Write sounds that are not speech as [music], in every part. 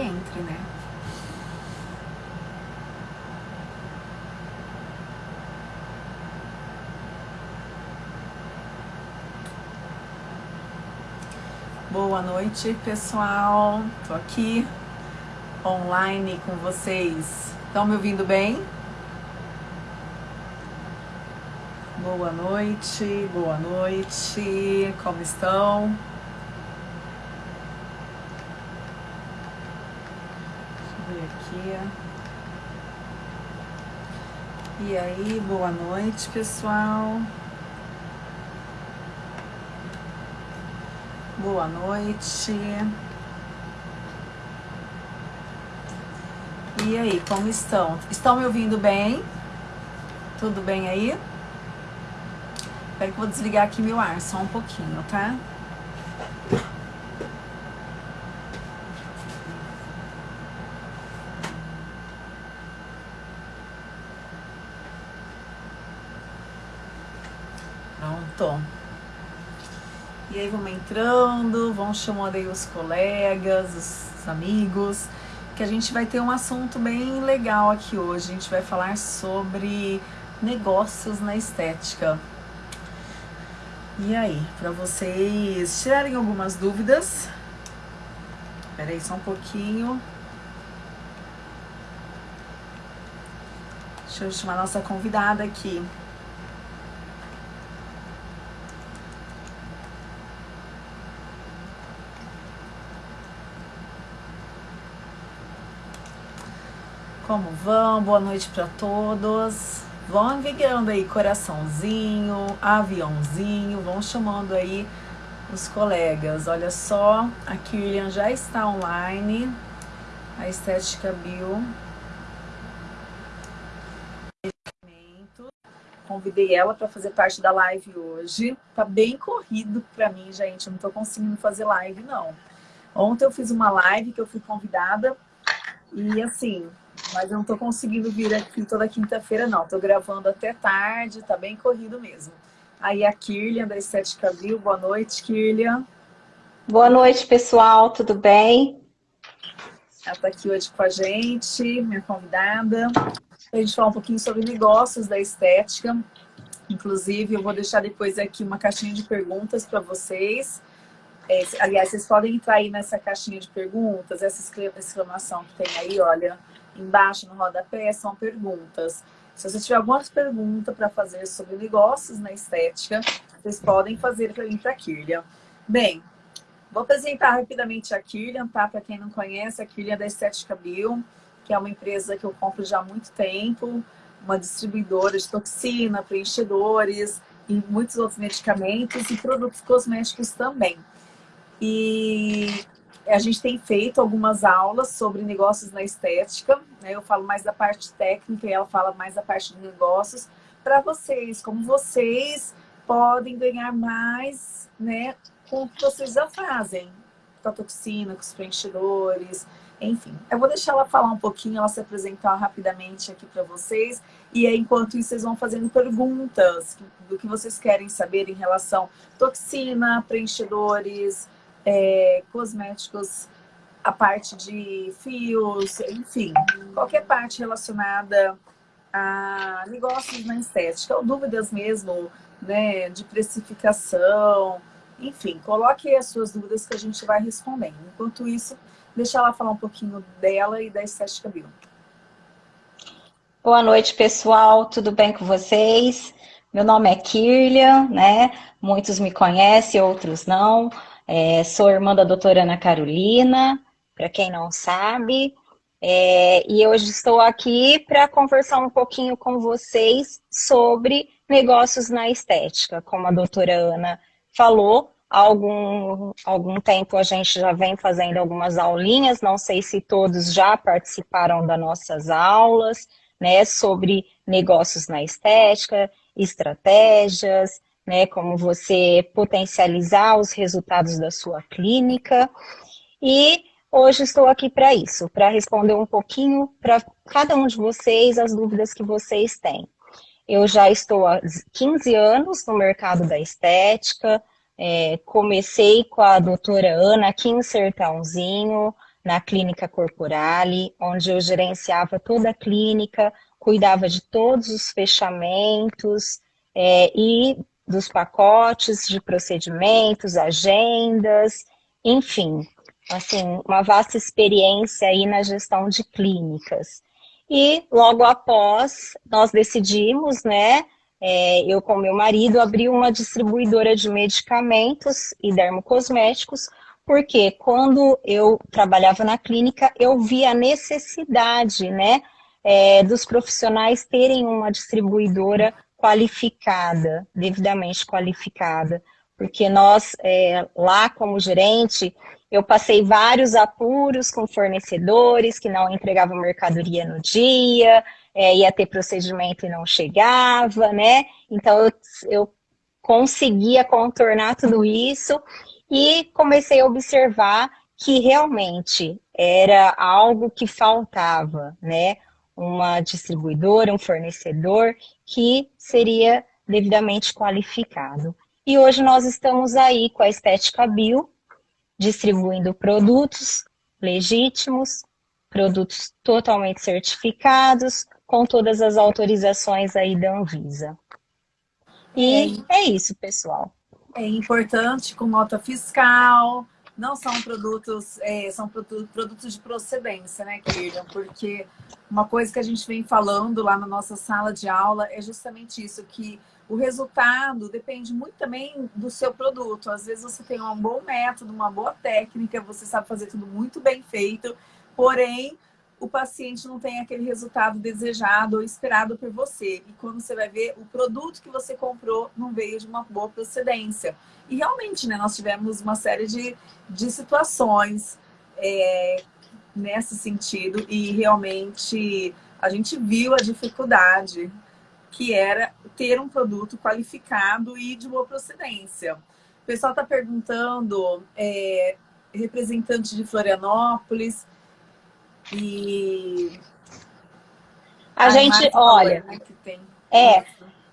entre, né? Boa noite, pessoal. Tô aqui online com vocês. Estão me ouvindo bem? Boa noite, boa noite. Como estão? Deixa eu ver aqui. E aí, boa noite, pessoal. Boa noite. E aí, como estão? Estão me ouvindo bem? Tudo bem aí? Espera que vou desligar aqui meu ar só um pouquinho, tá? Pronto. E aí vamos entrando, vão chamando aí os colegas, os amigos, que a gente vai ter um assunto bem legal aqui hoje. A gente vai falar sobre negócios na estética. E aí, para vocês tirarem algumas dúvidas. Espera aí só um pouquinho. Deixa eu chamar a nossa convidada aqui. Como vão? Boa noite para todos. Vão enviando aí coraçãozinho, aviãozinho, vão chamando aí os colegas. Olha só, a Kilian já está online, a Estética Bio. Convidei ela para fazer parte da live hoje. Tá bem corrido para mim, gente. Eu não tô conseguindo fazer live, não. Ontem eu fiz uma live que eu fui convidada e assim, mas eu não tô conseguindo vir aqui toda quinta-feira, não. Tô gravando até tarde, tá bem corrido mesmo. Aí a Kirlian, da Estética Bio. Boa noite, Kirlian. Boa noite, pessoal. Tudo bem? Ela tá aqui hoje com a gente, minha convidada. A gente falar um pouquinho sobre negócios da estética. Inclusive, eu vou deixar depois aqui uma caixinha de perguntas para vocês. É, aliás, vocês podem entrar aí nessa caixinha de perguntas, essa exclamação que tem aí, olha, embaixo no rodapé são perguntas. Se você tiver algumas perguntas para fazer sobre negócios na estética, vocês podem fazer para mim para a Kirlian. Bem, vou apresentar rapidamente a Kirlian, tá? Para quem não conhece, a Kirlian é da Estética Bio, que é uma empresa que eu compro já há muito tempo, uma distribuidora de toxina, preenchedores e muitos outros medicamentos e produtos cosméticos também. E a gente tem feito algumas aulas sobre negócios na estética, né? eu falo mais da parte técnica e ela fala mais da parte de negócios, para vocês, como vocês podem ganhar mais né, com o que vocês já fazem, toxina, com os preenchedores, enfim. Eu vou deixar ela falar um pouquinho, ela se apresentar rapidamente aqui para vocês, e aí, enquanto isso, vocês vão fazendo perguntas do que vocês querem saber em relação toxina, preenchedores, é, cosméticos, a parte de fios, enfim, qualquer parte relacionada a negócios na estética, ou dúvidas mesmo, né, de precificação, enfim, coloque as suas dúvidas que a gente vai respondendo. Enquanto isso, deixa ela falar um pouquinho dela e da Estética Bio. Boa noite, pessoal, tudo bem com vocês? Meu nome é Kirlian, né? Muitos me conhecem, outros não. É, sou irmã da doutora Ana Carolina, para quem não sabe, é, e hoje estou aqui para conversar um pouquinho com vocês sobre negócios na estética. Como a doutora Ana falou, há algum, algum tempo a gente já vem fazendo algumas aulinhas, não sei se todos já participaram das nossas aulas, né, sobre negócios na estética, estratégias, né, como você potencializar os resultados da sua clínica. E hoje estou aqui para isso, para responder um pouquinho para cada um de vocês as dúvidas que vocês têm. Eu já estou há 15 anos no mercado da estética, é, comecei com a doutora Ana aqui em Sertãozinho, na clínica Corporale, onde eu gerenciava toda a clínica, cuidava de todos os fechamentos é, e dos pacotes de procedimentos, agendas, enfim, assim, uma vasta experiência aí na gestão de clínicas. E logo após, nós decidimos, né, é, eu com meu marido, abrir uma distribuidora de medicamentos e dermocosméticos, porque quando eu trabalhava na clínica, eu vi a necessidade, né, é, dos profissionais terem uma distribuidora qualificada, devidamente qualificada, porque nós, é, lá como gerente, eu passei vários apuros com fornecedores que não entregavam mercadoria no dia, é, ia ter procedimento e não chegava, né? Então, eu, eu conseguia contornar tudo isso e comecei a observar que realmente era algo que faltava, né? Uma distribuidora, um fornecedor que seria devidamente qualificado. E hoje nós estamos aí com a Estética Bio, distribuindo produtos legítimos, produtos totalmente certificados, com todas as autorizações aí da Anvisa. E é, é isso, pessoal. É importante com nota fiscal, não são produtos, é, são produtos de procedência, né, Kirian? Porque uma coisa que a gente vem falando lá na nossa sala de aula é justamente isso, que o resultado depende muito também do seu produto. Às vezes você tem um bom método, uma boa técnica, você sabe fazer tudo muito bem feito, porém o paciente não tem aquele resultado desejado ou esperado por você. E quando você vai ver, o produto que você comprou não veio de uma boa procedência. E realmente, né, nós tivemos uma série de, de situações é, nesse sentido e realmente a gente viu a dificuldade que era ter um produto qualificado e de boa procedência. O pessoal está perguntando, é, representante de Florianópolis, e a, gente, olha, é,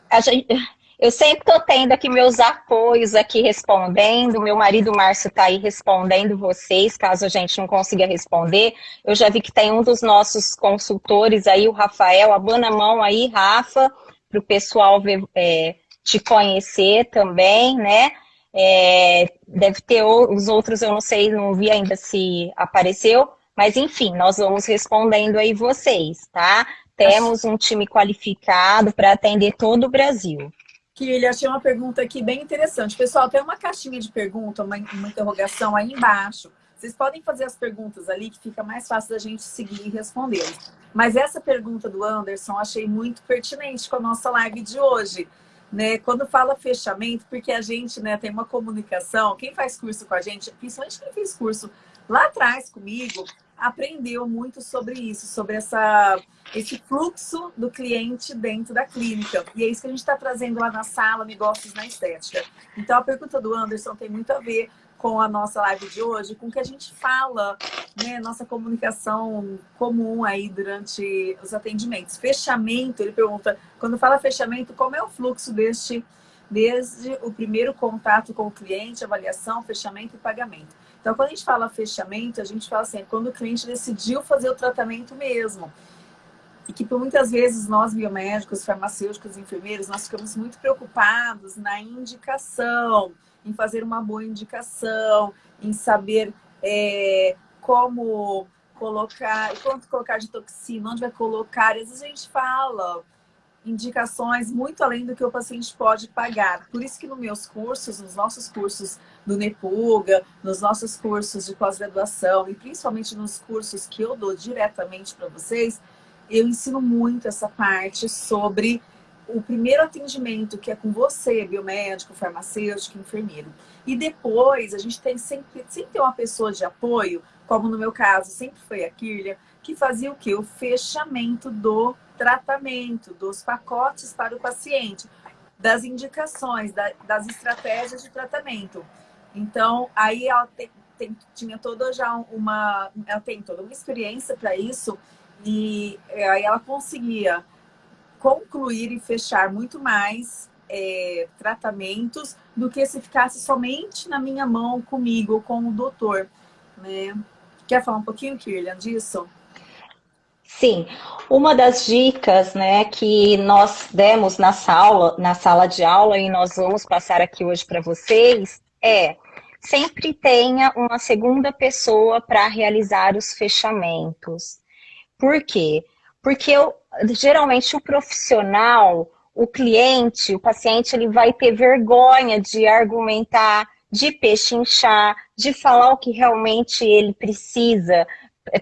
a gente, [laughs] eu sempre estou tendo aqui meus apoios aqui respondendo, meu marido Márcio está aí respondendo vocês, caso a gente não consiga responder. Eu já vi que tem um dos nossos consultores aí, o Rafael, abana a mão aí, Rafa, para o pessoal ver, é, te conhecer também, né? É, deve ter os outros, eu não sei, não vi ainda se apareceu, mas, enfim, nós vamos respondendo aí vocês, tá? Temos um time qualificado para atender todo o Brasil. Ele achei uma pergunta aqui bem interessante. Pessoal, tem uma caixinha de pergunta, uma, uma interrogação aí embaixo. Vocês podem fazer as perguntas ali, que fica mais fácil da gente seguir e responder. Mas essa pergunta do Anderson, achei muito pertinente com a nossa live de hoje. Né? Quando fala fechamento, porque a gente né, tem uma comunicação, quem faz curso com a gente, principalmente quem fez curso lá atrás comigo, aprendeu muito sobre isso, sobre essa, esse fluxo do cliente dentro da clínica. E é isso que a gente está trazendo lá na sala, negócios na estética. Então, a pergunta do Anderson tem muito a ver com a nossa live de hoje, com o que a gente fala, né, nossa comunicação comum aí durante os atendimentos. Fechamento, ele pergunta, quando fala fechamento, como é o fluxo deste, desde o primeiro contato com o cliente, avaliação, fechamento e pagamento? Então, quando a gente fala fechamento, a gente fala assim, é quando o cliente decidiu fazer o tratamento mesmo. E que por muitas vezes nós, biomédicos, farmacêuticos, enfermeiros, nós ficamos muito preocupados na indicação, em fazer uma boa indicação, em saber é, como colocar, quanto colocar de toxina, onde vai colocar. E às vezes a gente fala, indicações muito além do que o paciente pode pagar. Por isso que nos meus cursos, nos nossos cursos do Nepuga, nos nossos cursos de pós-graduação e principalmente nos cursos que eu dou diretamente para vocês, eu ensino muito essa parte sobre o primeiro atendimento, que é com você, biomédico, farmacêutico, enfermeiro. E depois, a gente tem sempre, sempre tem uma pessoa de apoio, como no meu caso, sempre foi a Kirlia, que fazia o quê? O fechamento do tratamento, dos pacotes para o paciente, das indicações, da, das estratégias de tratamento. Então, aí ela tem, tem, tinha toda já uma... Ela tem toda uma experiência para isso e aí ela conseguia concluir e fechar muito mais é, tratamentos do que se ficasse somente na minha mão, comigo, com o doutor, né? Quer falar um pouquinho, Kirlian, disso? Sim, uma das dicas né, que nós demos na sala, na sala de aula e nós vamos passar aqui hoje para vocês é sempre tenha uma segunda pessoa para realizar os fechamentos. Por quê? Porque eu, geralmente o profissional, o cliente, o paciente, ele vai ter vergonha de argumentar, de pechinchar, de falar o que realmente ele precisa,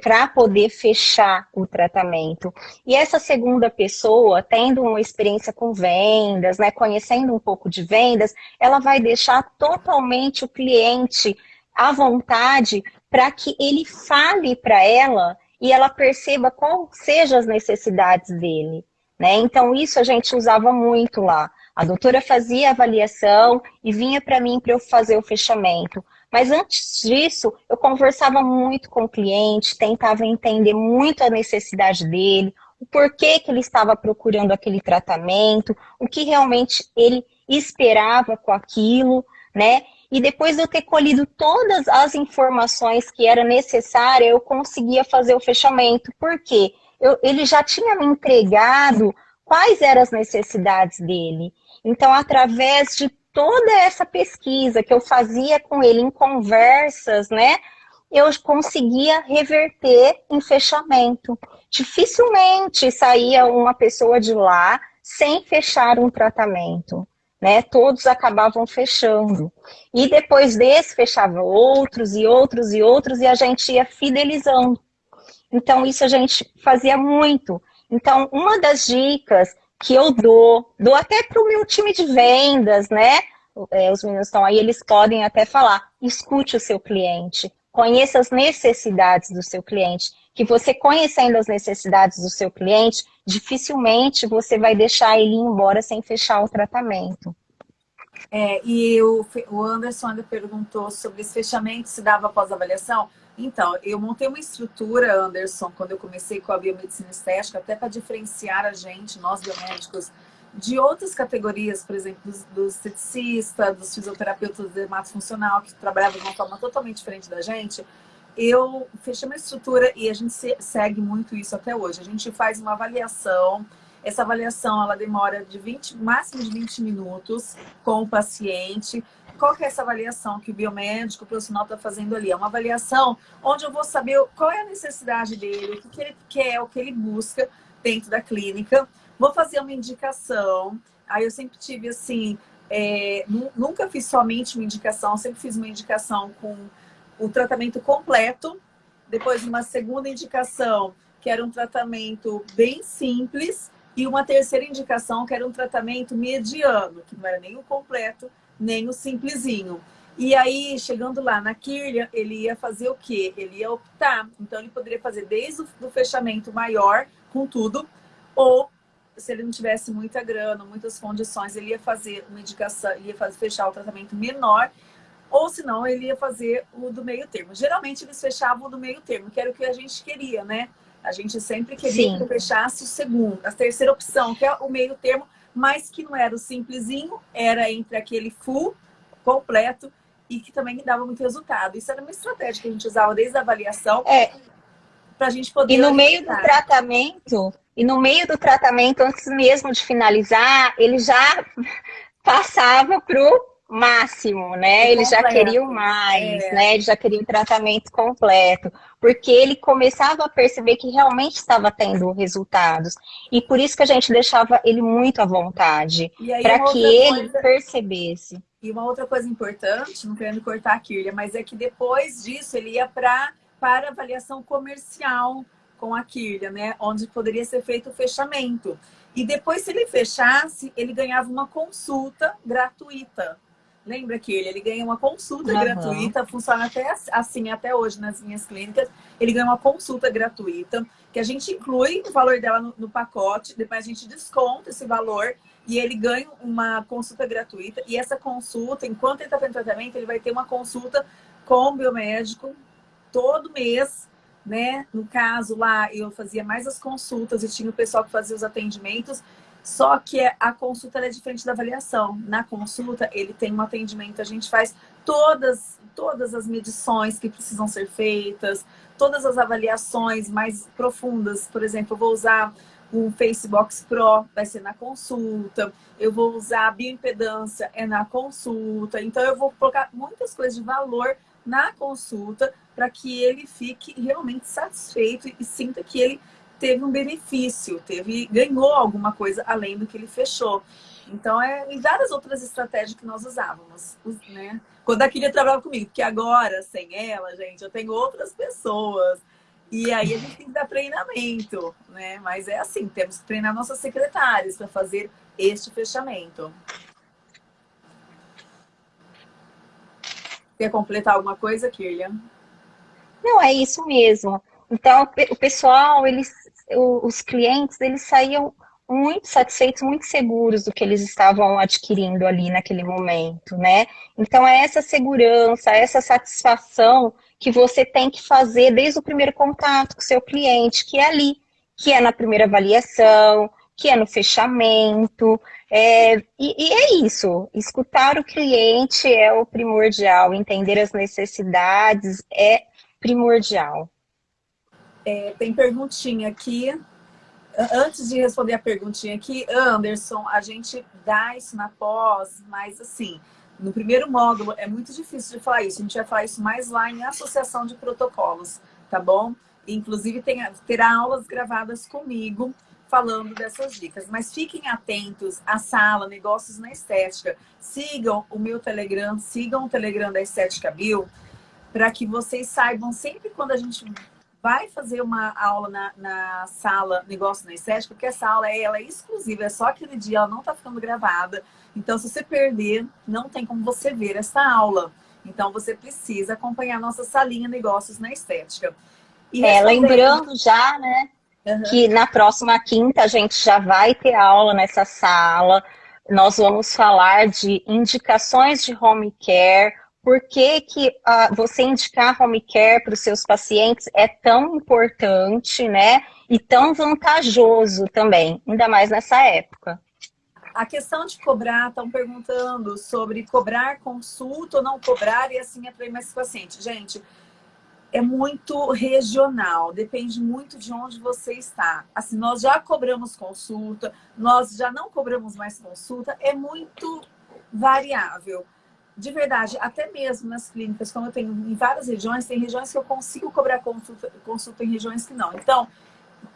para poder fechar o tratamento. E essa segunda pessoa, tendo uma experiência com vendas, né, conhecendo um pouco de vendas, ela vai deixar totalmente o cliente à vontade para que ele fale para ela e ela perceba quais sejam as necessidades dele. Né? Então, isso a gente usava muito lá. A doutora fazia a avaliação e vinha para mim para eu fazer o fechamento. Mas antes disso, eu conversava muito com o cliente, tentava entender muito a necessidade dele, o porquê que ele estava procurando aquele tratamento, o que realmente ele esperava com aquilo, né? E depois de eu ter colhido todas as informações que era necessária, eu conseguia fazer o fechamento. Por quê? Eu, ele já tinha me entregado quais eram as necessidades dele. Então, através de toda essa pesquisa que eu fazia com ele em conversas, né, eu conseguia reverter em fechamento. Dificilmente saía uma pessoa de lá sem fechar um tratamento. Né, todos acabavam fechando. E depois desse, fechava outros e outros e outros, e a gente ia fidelizando. Então, isso a gente fazia muito. Então, uma das dicas que eu dou, dou até para o meu time de vendas, né? É, os meninos estão aí, eles podem até falar, escute o seu cliente, conheça as necessidades do seu cliente, que você conhecendo as necessidades do seu cliente, dificilmente você vai deixar ele ir embora sem fechar o tratamento. É, e o, o Anderson ainda perguntou sobre esse fechamento, se dava pós-avaliação. Então, eu montei uma estrutura, Anderson, quando eu comecei com a biomedicina estética, até para diferenciar a gente, nós biomédicos, de outras categorias, por exemplo, dos, dos esteticistas, dos fisioterapeutas de funcional, que trabalhavam de uma forma totalmente diferente da gente, eu fechei uma estrutura e a gente segue muito isso até hoje. A gente faz uma avaliação, essa avaliação ela demora de 20, máximo de 20 minutos com o paciente, qual que é essa avaliação que o biomédico, o profissional está fazendo ali? É uma avaliação onde eu vou saber qual é a necessidade dele, o que, ele quer, o que ele busca dentro da clínica. Vou fazer uma indicação. Aí eu sempre tive assim, é, nunca fiz somente uma indicação, sempre fiz uma indicação com o tratamento completo. Depois uma segunda indicação, que era um tratamento bem simples. E uma terceira indicação, que era um tratamento mediano, que não era nem o completo, nem o simplesinho. E aí, chegando lá na Kirlian, ele ia fazer o quê? Ele ia optar. Então, ele poderia fazer desde o fechamento maior, com tudo, ou se ele não tivesse muita grana, muitas condições, ele ia fazer uma indicação, ia fazer, fechar o tratamento menor, ou senão ele ia fazer o do meio termo. Geralmente eles fechavam o do meio termo, que era o que a gente queria, né? A gente sempre queria Sim. que fechasse o segundo, a terceira opção, que é o meio termo, mas que não era o simplesinho, era entre aquele full completo e que também dava muito resultado. Isso era uma estratégia que a gente usava desde a avaliação é. para a gente poder... E no meio do tratamento, e no meio do tratamento, antes mesmo de finalizar, ele já [laughs] passava pro máximo, né? Ele já queria mais, é. né? Ele já queria o tratamento completo, porque ele começava a perceber que realmente estava tendo resultados. E por isso que a gente deixava ele muito à vontade, para que ele coisa... percebesse. E uma outra coisa importante, não querendo cortar a Kirlia, mas é que depois disso ele ia pra, para avaliação comercial com a Kirlia, né? Onde poderia ser feito o fechamento. E depois, se ele fechasse, ele ganhava uma consulta gratuita Lembra que ele, ele ganha uma consulta uhum. gratuita, funciona até assim até hoje nas minhas clínicas. Ele ganha uma consulta gratuita, que a gente inclui o valor dela no, no pacote, depois a gente desconta esse valor e ele ganha uma consulta gratuita. E essa consulta, enquanto ele está fazendo tratamento, ele vai ter uma consulta com o biomédico todo mês, né? No caso lá, eu fazia mais as consultas e tinha o pessoal que fazia os atendimentos. Só que a consulta é diferente da avaliação. Na consulta, ele tem um atendimento, a gente faz todas, todas as medições que precisam ser feitas, todas as avaliações mais profundas. Por exemplo, eu vou usar o Facebox Pro, vai ser na consulta. Eu vou usar a bioimpedância, é na consulta. Então, eu vou colocar muitas coisas de valor na consulta para que ele fique realmente satisfeito e sinta que ele teve um benefício, teve, ganhou alguma coisa além do que ele fechou. Então, é, e várias outras estratégias que nós usávamos, né? Quando a Kyria trabalhava comigo, porque agora, sem ela, gente, eu tenho outras pessoas. E aí a gente tem que dar treinamento, né? Mas é assim, temos que treinar nossas secretárias para fazer este fechamento. Quer completar alguma coisa, Kirlian? Não, é isso mesmo. Então, o pessoal, eles, os clientes, eles saíam muito satisfeitos, muito seguros do que eles estavam adquirindo ali naquele momento, né? Então é essa segurança, essa satisfação que você tem que fazer desde o primeiro contato com o seu cliente, que é ali, que é na primeira avaliação, que é no fechamento, é, e, e, é isso, escutar o cliente é o primordial, entender as necessidades é primordial. É, tem perguntinha aqui Antes de responder a perguntinha aqui, Anderson, a gente dá isso na pós, mas assim, no primeiro módulo é muito difícil de falar isso. A gente vai falar isso mais lá em associação de protocolos, tá bom? Inclusive tem, terá aulas gravadas comigo falando dessas dicas. Mas fiquem atentos à sala Negócios na Estética. Sigam o meu Telegram, sigam o Telegram da Estética Bill, para que vocês saibam sempre quando a gente vai fazer uma aula na, na sala Negócio na Estética, porque essa aula é, ela é exclusiva, é só aquele dia, ela não está ficando gravada. Então, se você perder, não tem como você ver essa aula. Então, você precisa acompanhar nossa salinha Negócios na Estética. E é, lembrando já, né, uhum. que na próxima quinta a gente já vai ter aula nessa sala. Nós vamos falar de indicações de home care, por que, que uh, você indicar home care para os seus pacientes é tão importante, né? E tão vantajoso também, ainda mais nessa época. A questão de cobrar, estão perguntando sobre cobrar consulta ou não cobrar e assim atrair mais paciente. Gente, é muito regional, depende muito de onde você está. Assim, nós já cobramos consulta, nós já não cobramos mais consulta, é muito variável de verdade, até mesmo nas clínicas, como eu tenho em várias regiões, tem regiões que eu consigo cobrar consulta, consulta em regiões que não. Então,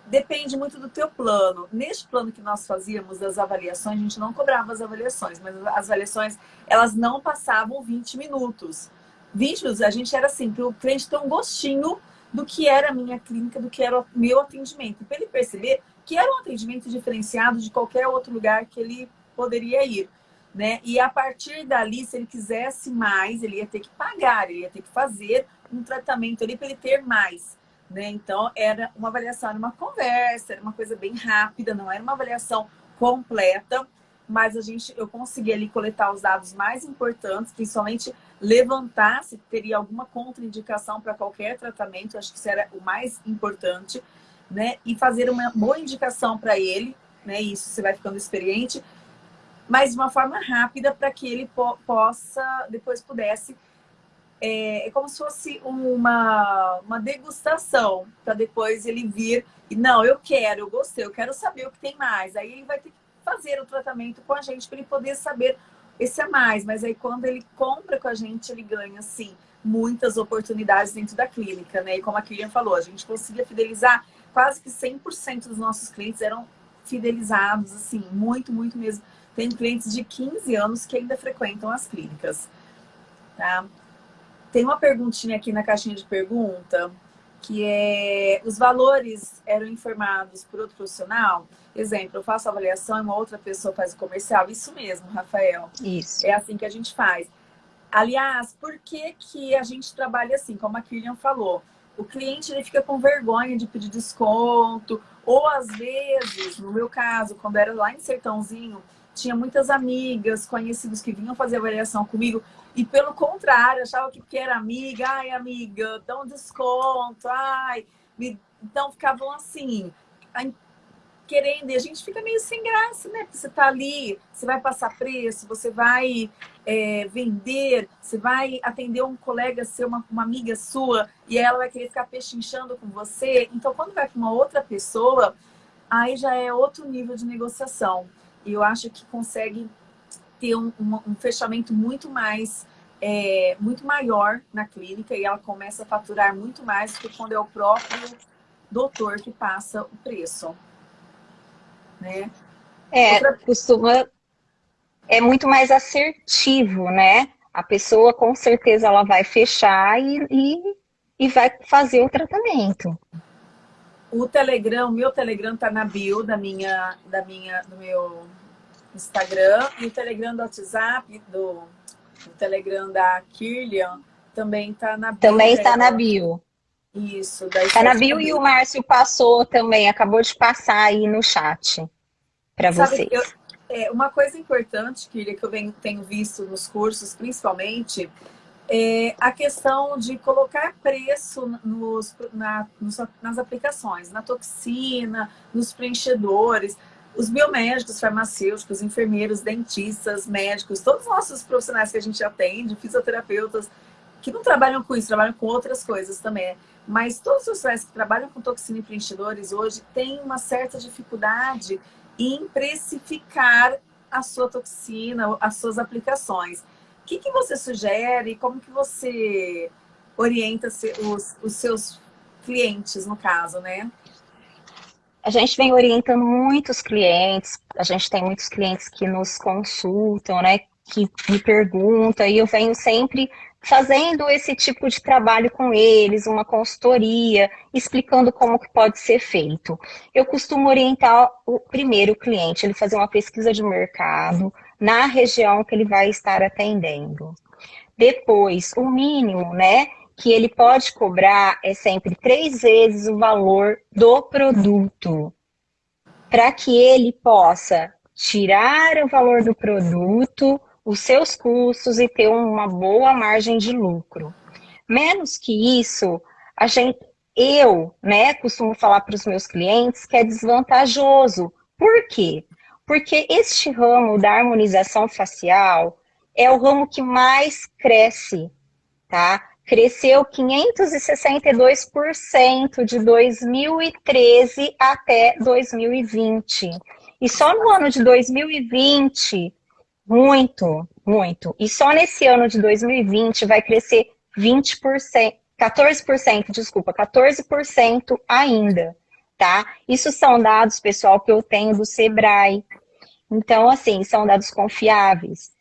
depende muito do teu plano. Neste plano que nós fazíamos das avaliações, a gente não cobrava as avaliações, mas as avaliações, elas não passavam 20 minutos. 20 minutos, a gente era assim, para o cliente ter um gostinho do que era a minha clínica, do que era o meu atendimento. Para ele perceber que era um atendimento diferenciado de qualquer outro lugar que ele poderia ir né? E a partir dali, se ele quisesse mais, ele ia ter que pagar, ele ia ter que fazer um tratamento ali para ele ter mais. Né? Então, era uma avaliação, era uma conversa, era uma coisa bem rápida, não era uma avaliação completa, mas a gente, eu consegui ali coletar os dados mais importantes, principalmente levantar se teria alguma contraindicação para qualquer tratamento, acho que isso era o mais importante, né? E fazer uma boa indicação para ele, né? Isso você vai ficando experiente, mas de uma forma rápida para que ele po possa, depois pudesse, é, é, como se fosse uma, uma degustação, para depois ele vir e, não, eu quero, eu gostei, eu quero saber o que tem mais. Aí ele vai ter que fazer o tratamento com a gente para ele poder saber esse a mais. Mas aí quando ele compra com a gente, ele ganha, sim, muitas oportunidades dentro da clínica, né? E como a Kilian falou, a gente conseguia fidelizar quase que 100% dos nossos clientes eram fidelizados, assim, muito, muito mesmo tem clientes de 15 anos que ainda frequentam as clínicas. Tá? Tem uma perguntinha aqui na caixinha de pergunta, que é, os valores eram informados por outro profissional? Exemplo, eu faço avaliação e uma outra pessoa faz o comercial. Isso mesmo, Rafael. Isso. É assim que a gente faz. Aliás, por que, que a gente trabalha assim? Como a Kilian falou, o cliente ele fica com vergonha de pedir desconto, ou às vezes, no meu caso, quando era lá em Sertãozinho, tinha muitas amigas, conhecidos que vinham fazer avaliação comigo e pelo contrário, achava que porque era amiga, ai amiga, dá um desconto, ai, me... então ficavam assim, querendo, e a gente fica meio sem graça, né? Porque você tá ali, você vai passar preço, você vai é, vender, você vai atender um colega seu, uma, uma amiga sua, e ela vai querer ficar pechinchando com você. Então, quando vai para uma outra pessoa, aí já é outro nível de negociação. E eu acho que consegue ter um, um, um fechamento muito mais, é, muito maior na clínica e ela começa a faturar muito mais do que quando é o próprio doutor que passa o preço né? É, Outra... costuma... É muito mais assertivo, né? A pessoa, com certeza, ela vai fechar e, e, e vai fazer o tratamento. O Telegram, o meu Telegram tá na bio da minha, da minha, do meu Instagram e o Telegram do WhatsApp, do, Telegram da Kirlian também tá na bio. Também está na bio. Isso. Daí tá na bio e o Márcio passou também, acabou de passar aí no chat para vocês. Eu, é, uma coisa importante, Kíria, que eu venho, tenho visto nos cursos, principalmente, é a questão de colocar preço nos, na, nos, nas aplicações, na toxina, nos preenchedores. Os biomédicos, farmacêuticos, enfermeiros, dentistas, médicos, todos os nossos profissionais que a gente atende, fisioterapeutas, que não trabalham com isso, trabalham com outras coisas também. Mas todos os profissionais que trabalham com toxina e preenchedores hoje têm uma certa dificuldade em precificar a sua toxina, as suas aplicações. O que, que você sugere? Como que você orienta os, os seus clientes, no caso, né? A gente vem orientando muitos clientes, a gente tem muitos clientes que nos consultam, né? Que me perguntam, e eu venho sempre fazendo esse tipo de trabalho com eles, uma consultoria, explicando como que pode ser feito. Eu costumo orientar o primeiro cliente, ele fazer uma pesquisa de mercado na região que ele vai estar atendendo. Depois, o mínimo, né, que ele pode cobrar é sempre três vezes o valor do produto, para que ele possa tirar o valor do produto, os seus custos e ter uma boa margem de lucro. Menos que isso, a gente, eu né, costumo falar para os meus clientes que é desvantajoso. Por quê? Porque este ramo da harmonização facial é o ramo que mais cresce, tá? Cresceu 562% de 2013 até 2020. E só no ano de 2020 muito, muito. E só nesse ano de 2020 vai crescer 20%, 14%, desculpa, 14% ainda, tá? Isso são dados, pessoal, que eu tenho do Sebrae. Então, assim, são dados confiáveis.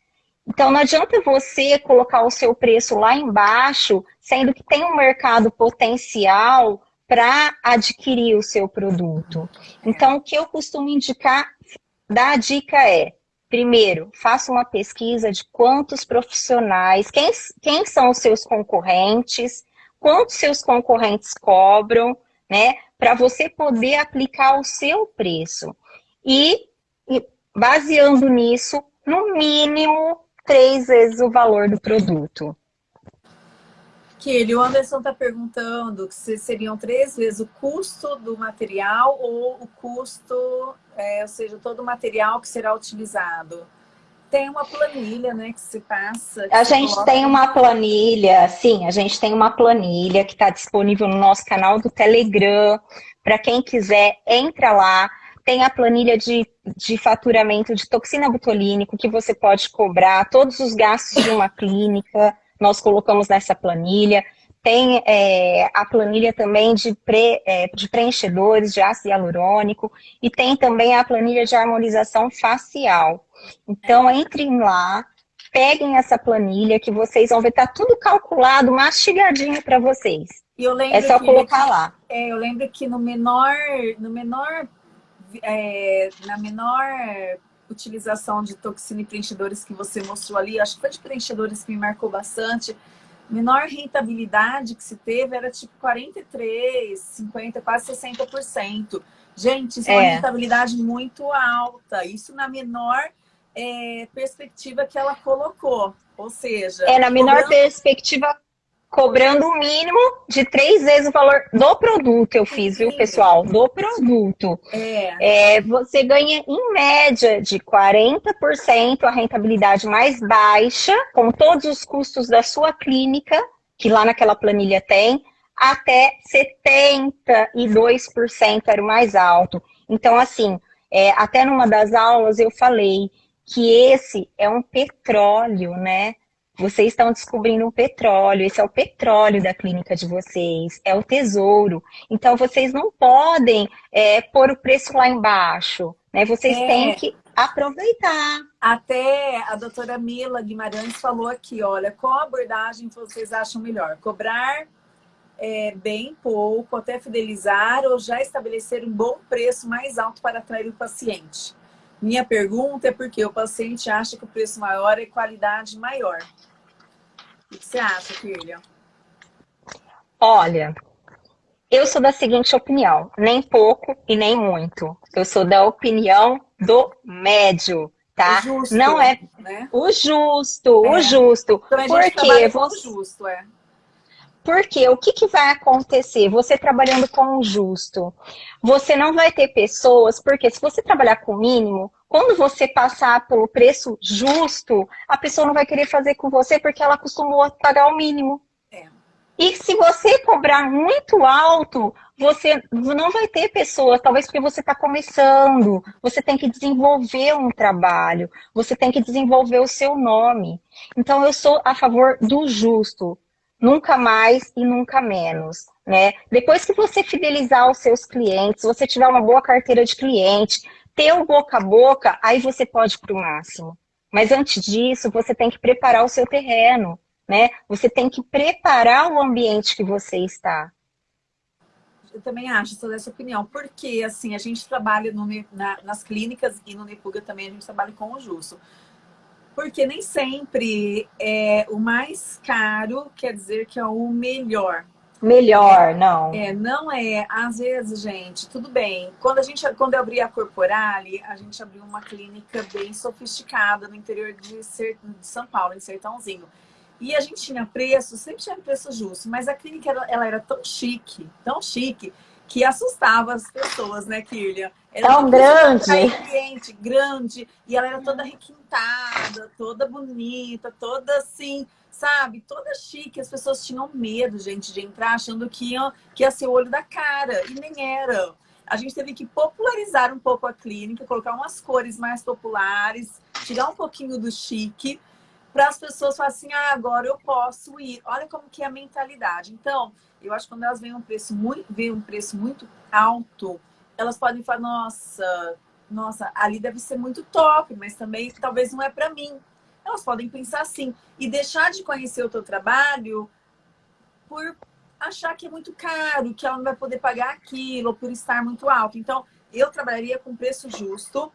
Então, não adianta você colocar o seu preço lá embaixo, sendo que tem um mercado potencial para adquirir o seu produto. Então, o que eu costumo indicar, dar a dica é, Primeiro, faça uma pesquisa de quantos profissionais, quem, quem são os seus concorrentes, quantos seus concorrentes cobram, né? Para você poder aplicar o seu preço. E, e, baseando nisso, no mínimo, três vezes o valor do produto. Kelly, o Anderson está perguntando se seriam três vezes o custo do material ou o custo, é, ou seja, todo o material que será utilizado. Tem uma planilha, né, que se passa. Que a gente coloca... tem uma planilha, sim, a gente tem uma planilha que está disponível no nosso canal do Telegram. Para quem quiser, entra lá. Tem a planilha de, de faturamento de toxina botulínico que você pode cobrar todos os gastos de uma clínica nós colocamos nessa planilha. Tem é, a planilha também de, pre, é, de preenchedores de ácido hialurônico e tem também a planilha de harmonização facial. Então, entrem lá, peguem essa planilha que vocês vão ver, tá tudo calculado, mastigadinho para vocês. é só colocar que, lá. É, eu lembro que no menor, no menor, é, na menor utilização de toxina e preenchedores que você mostrou ali, acho que foi de preenchedores que me marcou bastante, menor rentabilidade que se teve era tipo 43, 50, quase 60%. Gente, isso é, é uma rentabilidade muito alta. Isso na menor é, perspectiva que ela colocou. Ou seja... É, na menor cobrando... perspectiva cobrando o mínimo de três vezes o valor do produto, eu fiz, viu, pessoal? Do produto. É. é você ganha, em média, de 40% a rentabilidade mais baixa, com todos os custos da sua clínica, que lá naquela planilha tem, até 72% era o mais alto. Então, assim, é, até numa das aulas eu falei que esse é um petróleo, né? Vocês estão descobrindo um petróleo, esse é o petróleo da clínica de vocês, é o tesouro. Então, vocês não podem é, pôr o preço lá embaixo, né? Vocês é. têm que aproveitar. Até a doutora Mila Guimarães falou aqui, olha, qual abordagem vocês acham melhor? Cobrar é, bem pouco, até fidelizar, ou já estabelecer um bom preço mais alto para atrair o paciente? Minha pergunta é porque o paciente acha que o preço maior é qualidade maior. O que você acha, filha? Olha, eu sou da seguinte opinião, nem pouco e nem muito. Eu sou da opinião do médio, tá? O justo, Não é né? o justo, é. o justo. Então, Porque você justo, é. Porque o que, que vai acontecer? Você trabalhando com o justo, você não vai ter pessoas, porque se você trabalhar com o mínimo, quando você passar pelo preço justo, a pessoa não vai querer fazer com você porque ela acostumou pagar o mínimo. É. E se você cobrar muito alto, você não vai ter pessoas, talvez porque você está começando, você tem que desenvolver um trabalho, você tem que desenvolver o seu nome. Então, eu sou a favor do justo nunca mais e nunca menos. Né? Depois que você fidelizar os seus clientes, você tiver uma boa carteira de cliente, ter o boca a boca, aí você pode para o máximo. Mas antes disso, você tem que preparar o seu terreno, né? Você tem que preparar o ambiente que você está. Eu também acho, sou dessa opinião. Porque, assim, a gente trabalha no, na, nas clínicas e no Nepuga também a gente trabalha com o Justo. Porque nem sempre é, o mais caro quer dizer que é o melhor. Melhor, não. É, não é. Às vezes, gente, tudo bem. Quando a gente, quando eu abri a Corporale, a gente abriu uma clínica bem sofisticada no interior de, de São Paulo, em Sertãozinho. E a gente tinha preço, sempre tinha preço justo, mas a clínica ela, ela era tão chique, tão chique, que assustava as pessoas, né, Kirlia? Era Tão grande. Cliente, grande. E ela era toda requintada, toda bonita, toda assim, sabe? Toda chique. As pessoas tinham medo, gente, de entrar achando que ia, que ia ser o olho da cara. E nem era. A gente teve que popularizar um pouco a clínica, colocar umas cores mais populares, tirar um pouquinho do chique, para as pessoas falarem assim, ah, agora eu posso ir. Olha como que é a mentalidade. Então, eu acho que quando elas veem um preço muito, veem um preço muito alto, elas podem falar, nossa, nossa, ali deve ser muito top, mas também talvez não é para mim. Elas podem pensar assim e deixar de conhecer o teu trabalho por achar que é muito caro, que ela não vai poder pagar aquilo, por estar muito alto. Então, eu trabalharia com preço justo,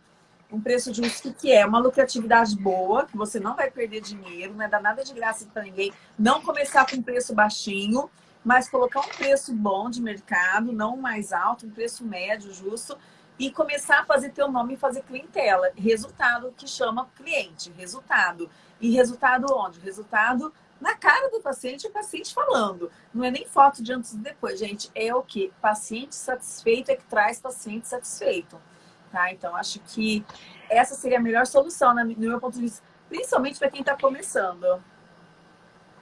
um preço justo que é uma lucratividade boa, que você não vai perder dinheiro, não é dar nada de graça para ninguém, não começar com um preço baixinho, mas colocar um preço bom de mercado, não mais alto, um preço médio, justo, e começar a fazer teu nome e fazer clientela. Resultado que chama cliente, resultado. E resultado onde? Resultado na cara do paciente, o paciente falando. Não é nem foto de antes e depois, gente. É o que? Paciente satisfeito é que traz paciente satisfeito. Tá? Então, acho que essa seria a melhor solução, no meu ponto de vista, principalmente para quem está começando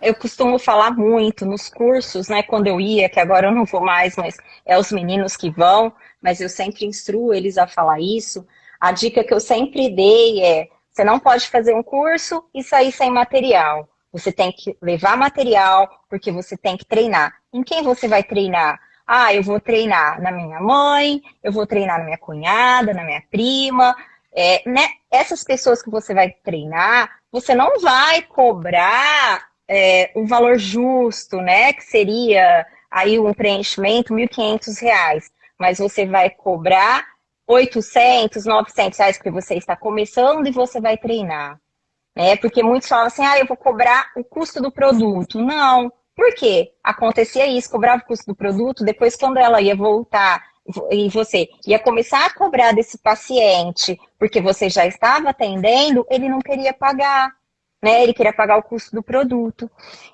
eu costumo falar muito nos cursos, né, quando eu ia, que agora eu não vou mais, mas é os meninos que vão, mas eu sempre instruo eles a falar isso. A dica que eu sempre dei é, você não pode fazer um curso e sair sem material. Você tem que levar material, porque você tem que treinar. Em quem você vai treinar? Ah, eu vou treinar na minha mãe, eu vou treinar na minha cunhada, na minha prima. É, né? Essas pessoas que você vai treinar, você não vai cobrar é, um valor justo, né? Que seria aí um preenchimento, R$ 1.500, mas você vai cobrar 800, 900 reais porque você está começando e você vai treinar. Né? Porque muitos falam assim, ah, eu vou cobrar o custo do produto. Não. Por quê? Acontecia isso, cobrava o custo do produto, depois quando ela ia voltar e você ia começar a cobrar desse paciente porque você já estava atendendo, ele não queria pagar. né? Ele queria pagar o custo do produto.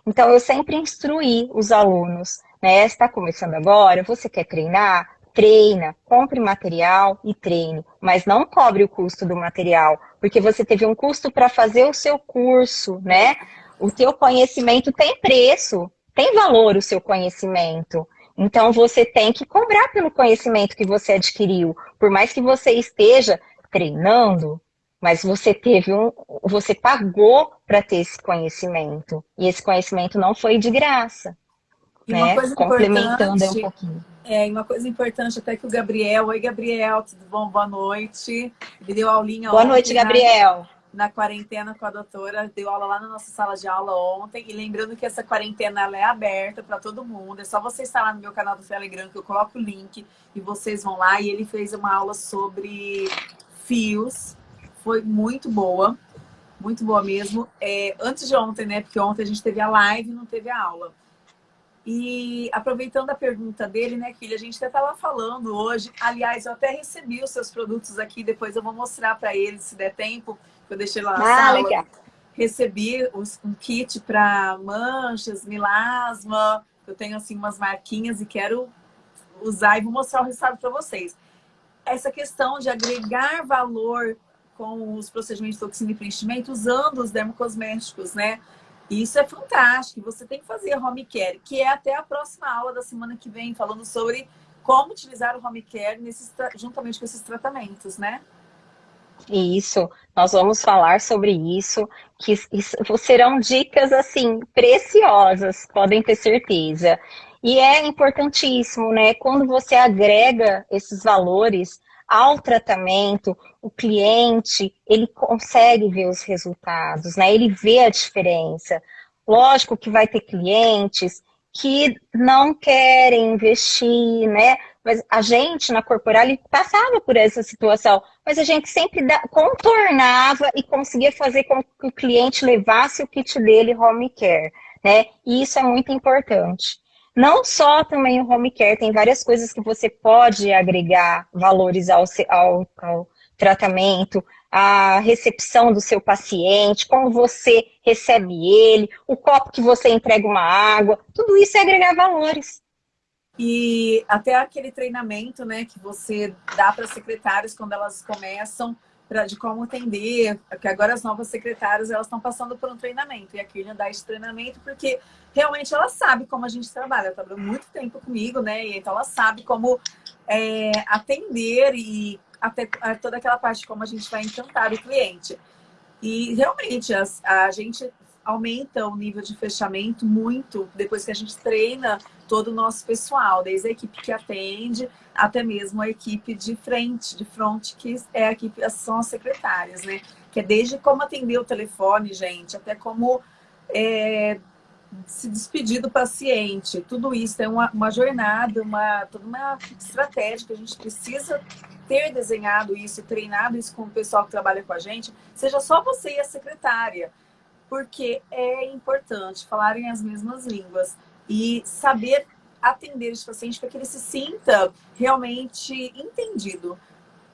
Então, eu sempre instruí os alunos, né? Está começando agora, você quer treinar? Treina, compre material e treine, mas não cobre o custo do material, porque você teve um custo para fazer o seu curso, né? O teu conhecimento tem preço, tem valor o seu conhecimento. Então, você tem que cobrar pelo conhecimento que você adquiriu. Por mais que você esteja treinando, mas você teve um, você pagou para ter esse conhecimento. E esse conhecimento não foi de graça. E né? Complementando um pouquinho. É, uma coisa importante até que o Gabriel, oi Gabriel, tudo bom? Boa noite. Ele deu aulinha Boa noite, Gabriel. Na, na, quarentena com a doutora, deu aula lá na nossa sala de aula ontem. E lembrando que essa quarentena ela é aberta para todo mundo. É só você estar lá no meu canal do Telegram que eu coloco o link e vocês vão lá. E ele fez uma aula sobre fios foi muito boa, muito boa mesmo. É, antes de ontem, né? Porque ontem a gente teve a live e não teve a aula. E aproveitando a pergunta dele, né, filha, a gente até estava falando hoje. Aliás, eu até recebi os seus produtos aqui, depois eu vou mostrar para ele, se der tempo, eu deixei lá na ah, sala. Legal. Recebi um kit para manchas, milasma. Eu tenho assim umas marquinhas e quero usar e vou mostrar o resultado para vocês. Essa questão de agregar valor com os procedimentos de toxina e preenchimento usando os dermocosméticos, né? Isso é fantástico. Você tem que fazer home care, que é até a próxima aula da semana que vem, falando sobre como utilizar o home care nesses, juntamente com esses tratamentos, né? Isso, nós vamos falar sobre isso, que isso, serão dicas, assim, preciosas, podem ter certeza. E é importantíssimo, né, quando você agrega esses valores ao tratamento, o cliente, ele consegue ver os resultados, né? Ele vê a diferença. Lógico que vai ter clientes que não querem investir, né? Mas a gente na Corporal passava por essa situação, mas a gente sempre contornava e conseguia fazer com que o cliente levasse o kit dele home care, né? E isso é muito importante. Não só também o home care, tem várias coisas que você pode agregar valores ao, ao, ao tratamento, a recepção do seu paciente, como você recebe ele, o copo que você entrega uma água, tudo isso é agregar valores. E até aquele treinamento né, que você dá para secretários quando elas começam pra, de como atender, porque agora as novas secretárias elas estão passando por um treinamento, e a Kirlian dá esse treinamento porque realmente ela sabe como a gente trabalha, ela trabalhou muito tempo comigo, né, e então ela sabe como é, atender e até toda aquela parte como a gente vai encantar o cliente. E realmente a gente aumenta o nível de fechamento muito depois que a gente treina todo o nosso pessoal, desde a equipe que atende até mesmo a equipe de frente, de front, que é a equipe, são as secretárias, né? Que é desde como atender o telefone, gente, até como é, se despedir do paciente. Tudo isso é uma, uma jornada, uma, toda uma estratégia que a gente precisa ter desenhado isso, treinado isso com o pessoal que trabalha com a gente, seja só você e a secretária porque é importante falarem as mesmas línguas e saber atender esse paciente para que ele se sinta realmente entendido.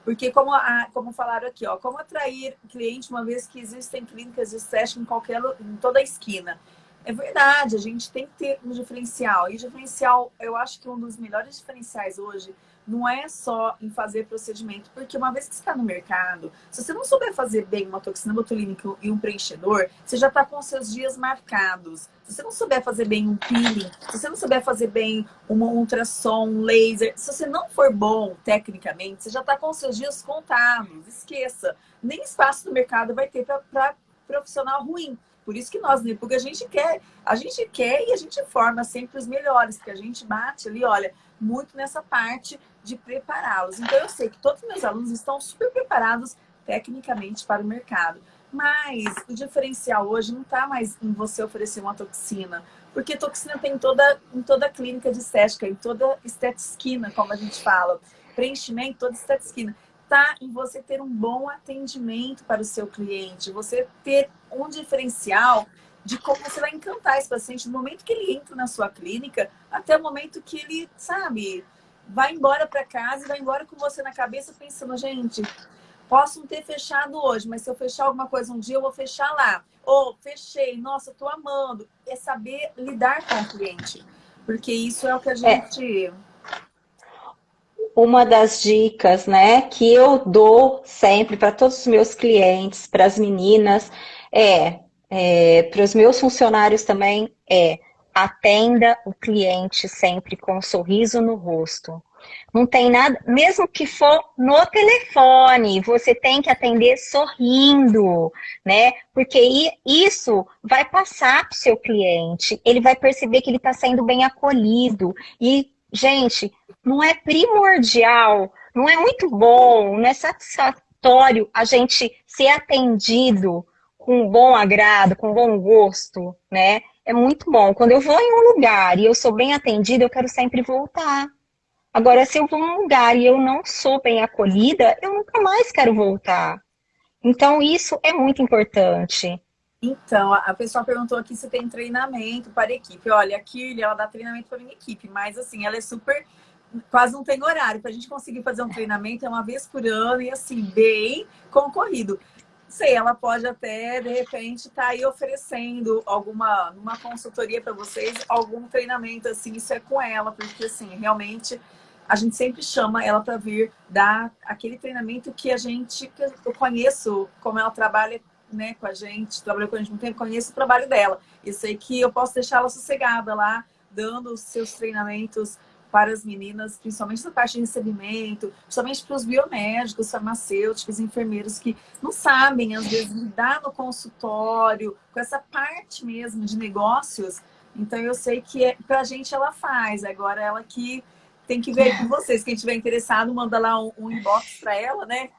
Porque como, a, como falaram aqui, ó, como atrair cliente uma vez que existem clínicas de estética em, qualquer, em toda a esquina. É verdade, a gente tem que ter um diferencial. E diferencial, eu acho que um dos melhores diferenciais hoje não é só em fazer procedimento, porque uma vez que você está no mercado, se você não souber fazer bem uma toxina botulínica e um preenchedor, você já está com seus dias marcados. Se você não souber fazer bem um peeling, se você não souber fazer bem uma ultrassom, um laser, se você não for bom tecnicamente, você já está com seus dias contados. Esqueça. Nem espaço no mercado vai ter para profissional ruim. Por isso que nós, né? Porque a gente quer, a gente quer e a gente forma sempre os melhores, porque a gente bate ali, olha, muito nessa parte de prepará-los. Então, eu sei que todos os meus alunos estão super preparados tecnicamente para o mercado. Mas o diferencial hoje não está mais em você oferecer uma toxina, porque toxina tem em toda, em toda clínica de estética, em toda estetisquina, como a gente fala. Preenchimento, toda estetisquina. Está em você ter um bom atendimento para o seu cliente, você ter um diferencial de como você vai encantar esse paciente no momento que ele entra na sua clínica, até o momento que ele, sabe, vai embora para casa e vai embora com você na cabeça pensando, gente, Posso não ter fechado hoje, mas se eu fechar alguma coisa um dia, eu vou fechar lá. Ou fechei, nossa, tô amando. É saber lidar com o cliente. Porque isso é o que a é. gente. É. Uma das dicas, né, que eu dou sempre para todos os meus clientes, para as meninas, é, é para os meus funcionários também, é atenda o cliente sempre com um sorriso no rosto. Não tem nada, mesmo que for no telefone, você tem que atender sorrindo, né? Porque isso vai passar para o seu cliente, ele vai perceber que ele está sendo bem acolhido. E, gente, não é primordial, não é muito bom, não é satisfatório a gente ser atendido com bom agrado, com bom gosto, né? É muito bom. Quando eu vou em um lugar e eu sou bem atendida, eu quero sempre voltar. Agora, se eu vou num lugar e eu não sou bem acolhida, eu nunca mais quero voltar. Então, isso é muito importante. Então, a pessoa perguntou aqui se tem treinamento para equipe. Olha, a Kirly, ela dá treinamento para minha equipe, mas assim, ela é super... Quase não tem horário. Para a gente conseguir fazer um treinamento é uma vez por ano e assim, bem concorrido. Sei, ela pode até, de repente, estar tá aí oferecendo alguma, uma consultoria para vocês, algum treinamento, assim, isso é com ela, porque assim, realmente a gente sempre chama ela para vir dar aquele treinamento que a gente, que eu conheço como ela trabalha né, com a gente, trabalhou com a gente muito tempo, conheço o trabalho dela. E sei que eu posso deixar ela sossegada lá, dando os seus treinamentos para as meninas, principalmente na parte de recebimento, principalmente para os biomédicos, farmacêuticos, enfermeiros que não sabem, às vezes, lidar no consultório, com essa parte mesmo de negócios. Então, eu sei que é, para a gente ela faz, agora ela que tem que ver com vocês. Quem tiver interessado, manda lá um, um inbox para ela, né?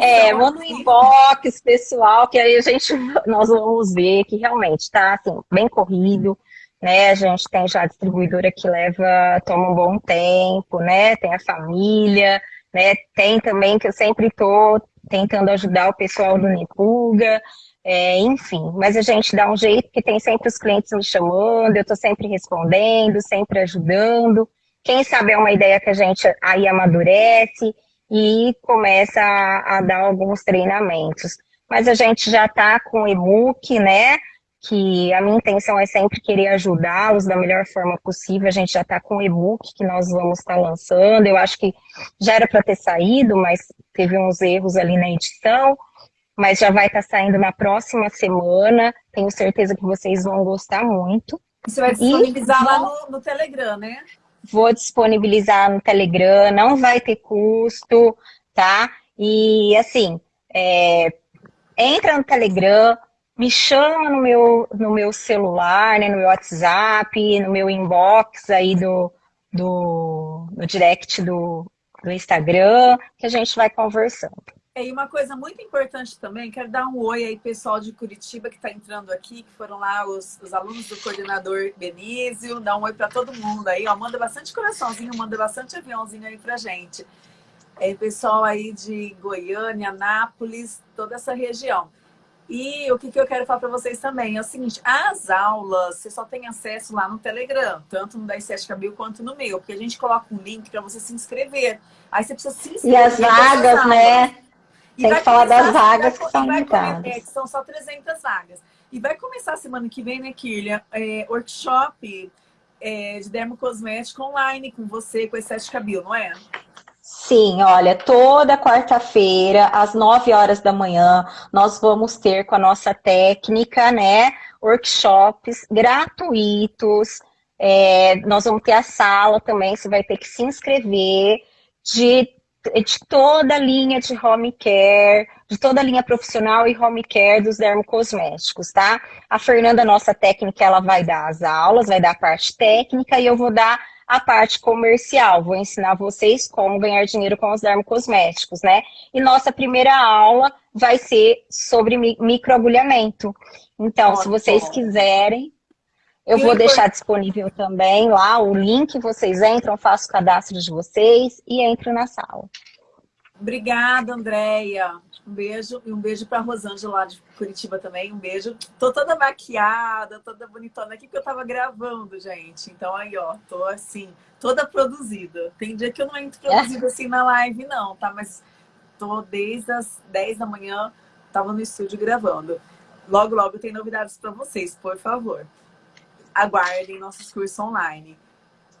É, é, manda um inbox pessoal, que aí a gente, nós vamos ver que realmente tá assim, bem corrido, né? A gente tem já a distribuidora que leva, toma um bom tempo, né? Tem a família, né? Tem também que eu sempre tô tentando ajudar o pessoal do Nipuga, é, enfim, mas a gente dá um jeito que tem sempre os clientes me chamando, eu estou sempre respondendo, sempre ajudando. Quem sabe é uma ideia que a gente aí amadurece e começa a, a dar alguns treinamentos. Mas a gente já está com o e-book, né? Que a minha intenção é sempre querer ajudá-los da melhor forma possível. A gente já está com o e-book que nós vamos estar tá lançando. Eu acho que já era para ter saído, mas teve uns erros ali na edição. Mas já vai estar tá saindo na próxima semana. Tenho certeza que vocês vão gostar muito. Você vai disponibilizar e... lá no, no Telegram, né? vou disponibilizar no Telegram, não vai ter custo, tá? E assim, é, entra no Telegram, me chama no meu, no meu celular, né, no meu WhatsApp, no meu inbox aí do, do, do direct do, do Instagram, que a gente vai conversando. É, e uma coisa muito importante também, quero dar um oi aí, pessoal de Curitiba que está entrando aqui, que foram lá os, os alunos do coordenador Benício, dá um oi para todo mundo aí, ó, manda bastante coraçãozinho, manda bastante aviãozinho aí pra gente. É, pessoal aí de Goiânia, Anápolis, toda essa região. E o que, que eu quero falar para vocês também é o seguinte, as aulas você só tem acesso lá no Telegram, tanto no da Estética Bio quanto no meu, porque a gente coloca um link para você se inscrever. Aí você precisa se inscrever. E as vagas, né? E Tem que falar das vagas que são limitadas. É, que são só 300 vagas. E vai começar semana que vem, né, Kirlia? É, workshop é, de dermocosmético online com você, com a Estética Bio, não é? Sim, olha, toda quarta-feira, às 9 horas da manhã, nós vamos ter com a nossa técnica, né, workshops gratuitos. É, nós vamos ter a sala também, você vai ter que se inscrever de de toda a linha de home care, de toda a linha profissional e home care dos dermocosméticos, tá? A Fernanda, nossa técnica, ela vai dar as aulas, vai dar a parte técnica e eu vou dar a parte comercial. Vou ensinar vocês como ganhar dinheiro com os dermocosméticos, né? E nossa primeira aula vai ser sobre microagulhamento. Então, se vocês quiserem, eu vou deixar disponível também lá o link, vocês entram, faço o cadastro de vocês e entro na sala. Obrigada, Andréia. Um beijo e um beijo para Rosângela lá de Curitiba também. Um beijo. Tô toda maquiada, toda bonitona aqui, porque eu tava gravando, gente. Então aí, ó, tô assim, toda produzida. Tem dia que eu não entro produzida assim na live, não, tá? Mas tô desde as 10 da manhã, tava no estúdio gravando. Logo, logo tem novidades para vocês, por favor. Aguardem nossos cursos online.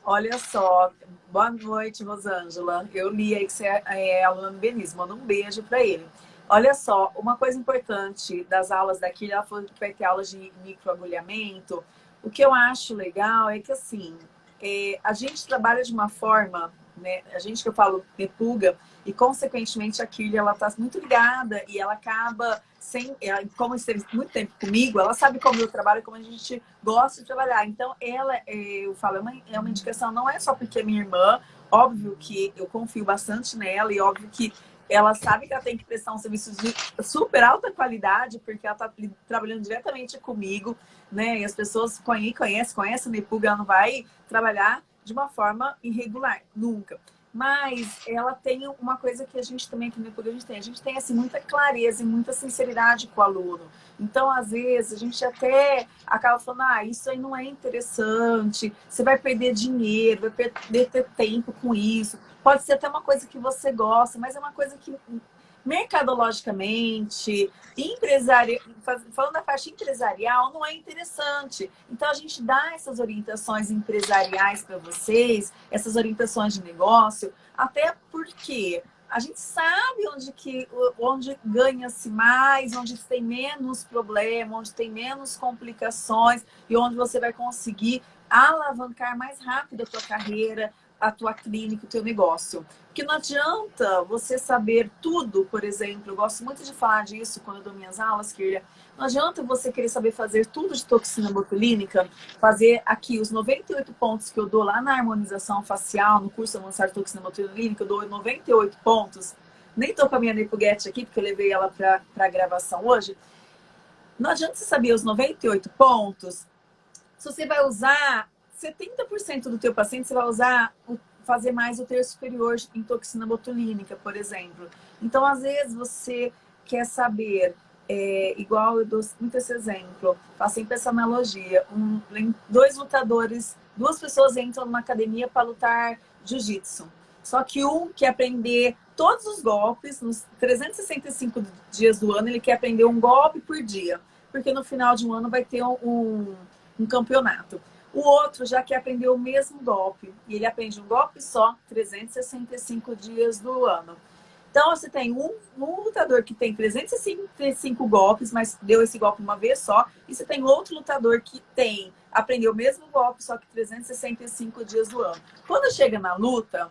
Olha só, boa noite, Rosângela. Eu li aí que você é, é aluna do Benício, manda um beijo para ele. Olha só, uma coisa importante das aulas daqui, ela falou que vai ter aulas de microagulhamento. O que eu acho legal é que, assim, é, a gente trabalha de uma forma, né, a gente que eu falo repulga, e consequentemente a Kirlia, ela tá muito ligada e ela acaba sem, ela, como esteve muito tempo comigo, ela sabe como eu trabalho, como a gente gosta de trabalhar. Então, ela, é, eu falo, é uma, é uma indicação, não é só porque é minha irmã, óbvio que eu confio bastante nela e óbvio que ela sabe que ela tem que prestar um serviço de super alta qualidade, porque ela está trabalhando diretamente comigo, né? E as pessoas conhecem, conhecem, conhecem a Nepuga, ela não vai trabalhar de uma forma irregular, nunca. Mas ela tem uma coisa que a gente também aqui no Nepuga a gente tem. A gente tem assim, muita clareza e muita sinceridade com o aluno. Então, às vezes, a gente até acaba falando, ah, isso aí não é interessante, você vai perder dinheiro, vai perder tempo com isso. Pode ser até uma coisa que você gosta, mas é uma coisa que mercadologicamente, empresari... falando da parte empresarial, não é interessante. Então, a gente dá essas orientações empresariais para vocês, essas orientações de negócio, até porque a gente sabe onde, que, onde ganha-se mais, onde tem menos problema, onde tem menos complicações e onde você vai conseguir alavancar mais rápido a tua carreira, a tua clínica, o teu negócio. Porque não adianta você saber tudo, por exemplo, eu gosto muito de falar disso quando eu dou minhas aulas, Kirlia, não adianta você querer saber fazer tudo de toxina botulínica, fazer aqui os 98 pontos que eu dou lá na harmonização facial, no curso avançado toxina botulínica, eu dou 98 pontos. Nem tô com a minha Nepuguete aqui, porque eu levei ela para a gravação hoje. Não adianta você saber os 98 pontos se você vai usar 70% do teu paciente você vai usar fazer mais o terço superior em toxina botulínica, por exemplo. Então, às vezes, você quer saber, é, igual eu dou muito esse exemplo, faço sempre essa analogia, um, dois lutadores, duas pessoas entram numa academia para lutar jiu-jitsu. Só que um quer aprender todos os golpes, nos 365 dias do ano, ele quer aprender um golpe por dia. Porque no final de um ano vai ter um, um campeonato. O outro já que aprendeu o mesmo golpe. E ele aprende um golpe só, 365 dias do ano. Então, você tem um, um, lutador que tem 365 golpes, mas deu esse golpe uma vez só. E você tem outro lutador que tem, aprendeu o mesmo golpe, só que 365 dias do ano. Quando chega na luta,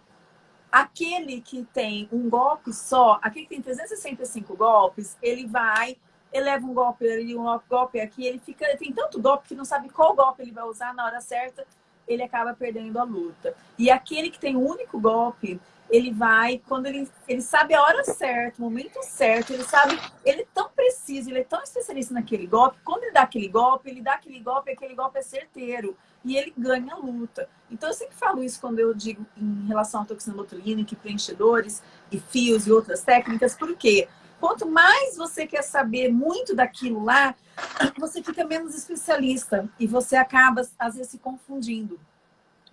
aquele que tem um golpe só, aquele que tem 365 golpes, ele vai ele leva um golpe ali, um golpe aqui, ele fica, ele tem tanto golpe que não sabe qual golpe ele vai usar na hora certa, ele acaba perdendo a luta. E aquele que tem um único golpe, ele vai, quando ele, ele sabe a hora certa, o momento certo, ele sabe, ele é tão preciso, ele é tão especialista naquele golpe, quando ele dá aquele golpe, ele dá aquele golpe, aquele golpe é certeiro. E ele ganha a luta. Então, eu sempre falo isso quando eu digo em relação à toxina botulínica, preenchedores e fios e outras técnicas, porque Quanto mais você quer saber muito daquilo lá, você fica menos especialista e você acaba, às vezes, se confundindo.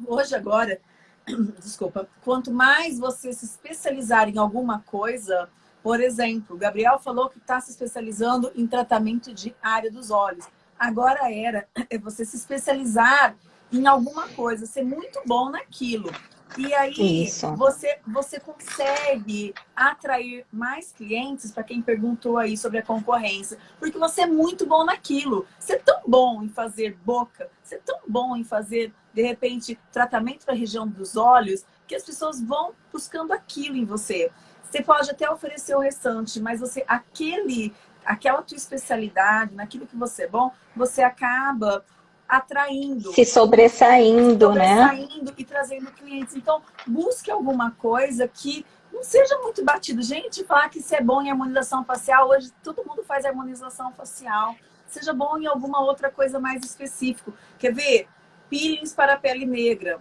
Hoje, agora, [clears throat] desculpa, quanto mais você se especializar em alguma coisa, por exemplo, o Gabriel falou que está se especializando em tratamento de área dos olhos. Agora era é você se especializar em alguma coisa, ser muito bom naquilo. E aí Isso. você, você consegue atrair mais clientes, para quem perguntou aí sobre a concorrência, porque você é muito bom naquilo. Você é tão bom em fazer boca, você é tão bom em fazer, de repente, tratamento para a região dos olhos, que as pessoas vão buscando aquilo em você. Você pode até oferecer o restante, mas você, aquele, aquela tua especialidade, naquilo que você é bom, você acaba atraindo. Se sobressaindo, né? Sobressaindo e trazendo clientes. Então, busque alguma coisa que não seja muito batido. Gente, falar que isso é bom em harmonização facial, hoje todo mundo faz harmonização facial. Seja bom em alguma outra coisa mais específica. Quer ver? Peelings para a pele negra.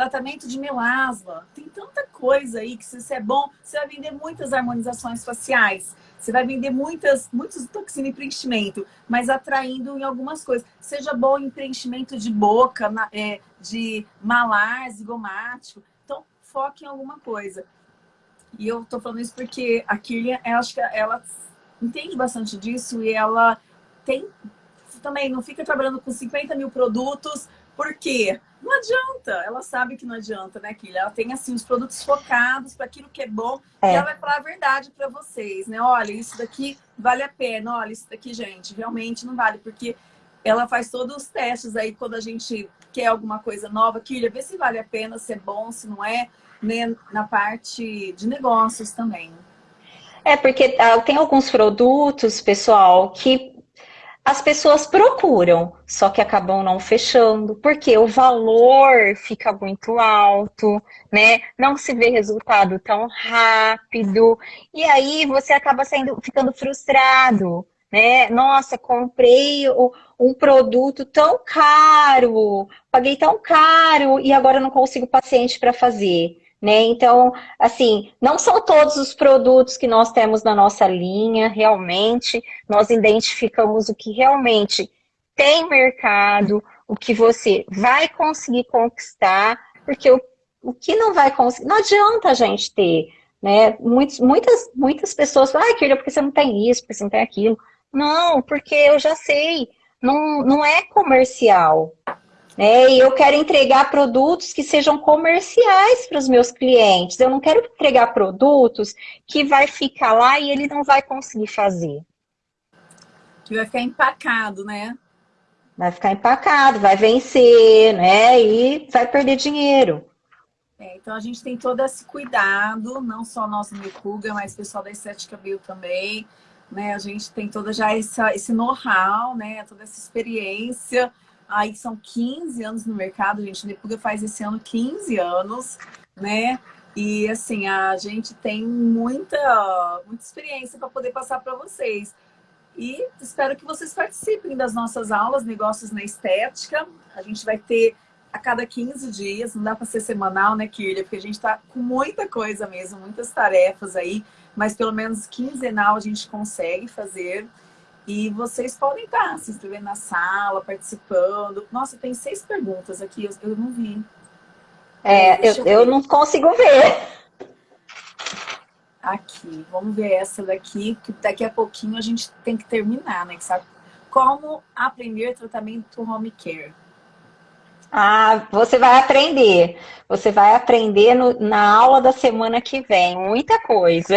Tratamento de melasma. Tem tanta coisa aí que se isso é bom, você vai vender muitas harmonizações faciais. Você vai vender muitas, muitos toxina e preenchimento, mas atraindo em algumas coisas. Seja bom em preenchimento de boca, na, é, de malar, zigomático. Então, foque em alguma coisa. E eu tô falando isso porque a Kirlian, acho que ela entende bastante disso e ela tem também, não fica trabalhando com 50 mil produtos, por quê? Não adianta, ela sabe que não adianta, né, Kirlian? Ela tem, assim, os produtos focados para aquilo que é bom é. e ela vai falar a verdade para vocês, né? Olha, isso daqui vale a pena, olha, isso daqui, gente, realmente não vale, porque ela faz todos os testes aí quando a gente quer alguma coisa nova. Kirlian, vê se vale a pena, se é bom, se não é né, na parte de negócios também. É, porque ah, tem alguns produtos, pessoal, que as pessoas procuram, só que acabam não fechando, porque o valor fica muito alto, né? Não se vê resultado tão rápido, e aí você acaba saindo, ficando frustrado, né? Nossa, comprei um produto tão caro, paguei tão caro e agora não consigo paciente para fazer. Né? Então, assim, não são todos os produtos que nós temos na nossa linha, realmente, nós identificamos o que realmente tem mercado, o que você vai conseguir conquistar, porque o, o que não vai conseguir, não adianta a gente ter, né? Muitos, muitas, muitas pessoas falam, ah, Kirlia, porque você não tem isso, porque você não tem aquilo. Não, porque eu já sei, não, não é comercial, né? E eu quero entregar produtos que sejam comerciais para os meus clientes. Eu não quero entregar produtos que vai ficar lá e ele não vai conseguir fazer. Que vai ficar empacado, né? Vai ficar empacado, vai vencer, né? E vai perder dinheiro. É, então a gente tem todo esse cuidado, não só nosso Micuga, mas o pessoal da Estética Bio também. Né? A gente tem toda já essa, esse know-how, né? toda essa experiência Aí são 15 anos no mercado, gente. Nepuga faz esse ano 15 anos, né? E assim, a gente tem muita, muita experiência para poder passar para vocês. E espero que vocês participem das nossas aulas Negócios na Estética. A gente vai ter a cada 15 dias, não dá para ser semanal, né, Kirlia? Porque a gente está com muita coisa mesmo, muitas tarefas aí, mas pelo menos quinzenal a gente consegue fazer. E vocês podem estar se inscrevendo na sala, participando. Nossa, tem seis perguntas aqui, eu, eu não vi. É, eu, eu, eu não consigo ver. Aqui, vamos ver essa daqui, que daqui a pouquinho a gente tem que terminar, né? Sabe? Como aprender tratamento home care? Ah, você vai aprender. Você vai aprender no, na aula da semana que vem. Muita coisa.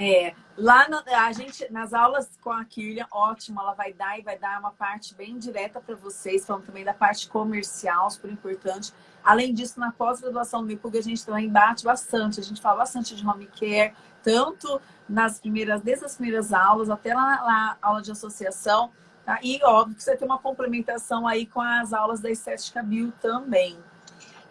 É, Lá no, a gente, nas aulas com a Kirlian, ótimo, ela vai dar e vai dar uma parte bem direta para vocês, falando também da parte comercial, super importante. Além disso, na pós-graduação do Mipuga, a gente também bate bastante, a gente fala bastante de home care, tanto nas primeiras, desde as primeiras aulas até na, na aula de associação, tá? E óbvio que você tem uma complementação aí com as aulas da Estética Bio também.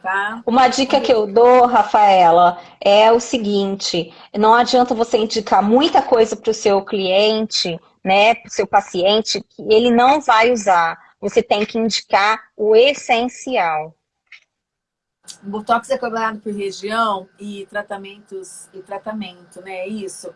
Tá? Uma dica que eu dou, Rafaela, é o seguinte, não adianta você indicar muita coisa para o seu cliente, né, para o seu paciente, que ele não vai usar. Você tem que indicar o essencial. O Botox é cobrado por região e tratamentos e tratamento, né? É isso.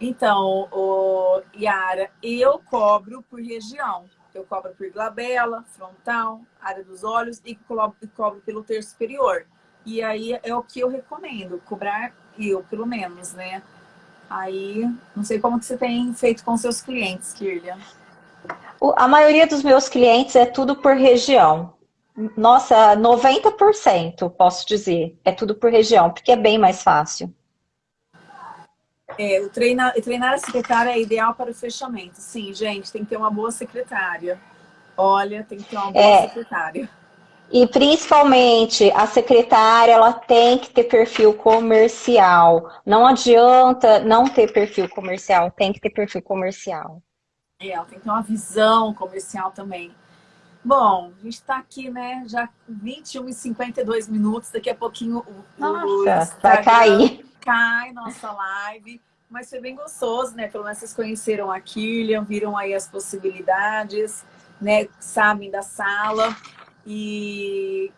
Então, o Yara, eu cobro por região. Eu cobro por glabela, frontal, área dos olhos e cobro, cobro pelo terço superior. E aí é o que eu recomendo, cobrar eu, pelo menos, né? Aí, não sei como que você tem feito com seus clientes, Kirlia. A maioria dos meus clientes é tudo por região. Nossa, 90% posso dizer. É tudo por região, porque é bem mais fácil. É, o treinar, treinar a secretária é ideal para o fechamento. Sim, gente, tem que ter uma boa secretária. Olha, tem que ter uma boa é, secretária. E principalmente a secretária, ela tem que ter perfil comercial. Não adianta não ter perfil comercial, tem que ter perfil comercial. É, ela tem que ter uma visão comercial também. Bom, a gente está aqui, né, já 21 e 52 minutos, daqui a pouquinho o, Nossa, vai cair. Cai nossa live. Mas foi bem gostoso, né? Pelo menos vocês conheceram a Killian, viram aí as possibilidades, né? Sabem da sala. E,